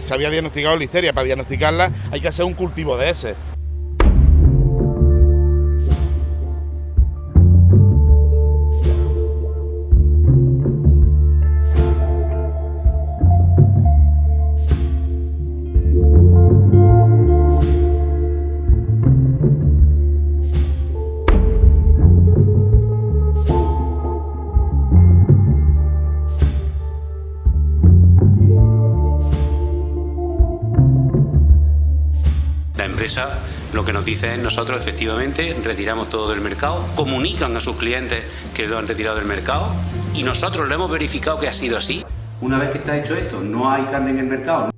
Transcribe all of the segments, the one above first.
Se había diagnosticado listeria, para diagnosticarla hay que hacer un cultivo de ese. Empresa lo que nos dice es nosotros efectivamente retiramos todo del mercado, comunican a sus clientes que lo han retirado del mercado y nosotros lo hemos verificado que ha sido así. Una vez que está hecho esto, no hay carne en el mercado.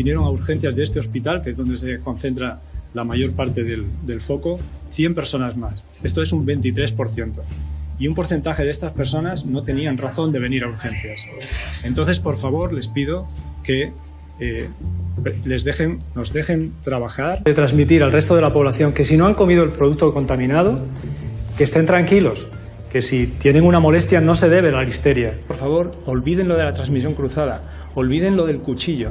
Vinieron a urgencias de este hospital, que es donde se concentra la mayor parte del, del, foco, 100 personas más. Esto es un 23%. Y un porcentaje de estas personas no tenían razón de venir a urgencias. Entonces, por favor, les pido que eh, les dejen, nos dejen trabajar. De transmitir al resto de la población que si no han comido el producto contaminado, que estén tranquilos, que si tienen una molestia no se debe a la listeria. Por favor, olviden lo de la transmisión cruzada, olviden lo del cuchillo.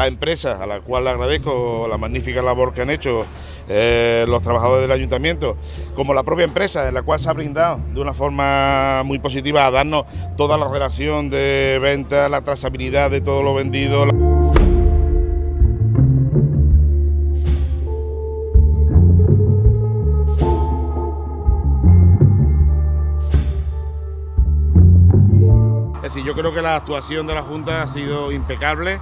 La empresa, a la cual le agradezco la magnífica labor que han hecho eh, los trabajadores del ayuntamiento, como la propia empresa, en la cual se ha brindado de una forma muy positiva a darnos toda la relación de venta, la trazabilidad de todo lo vendido. Yo creo que la actuación de la Junta ha sido impecable.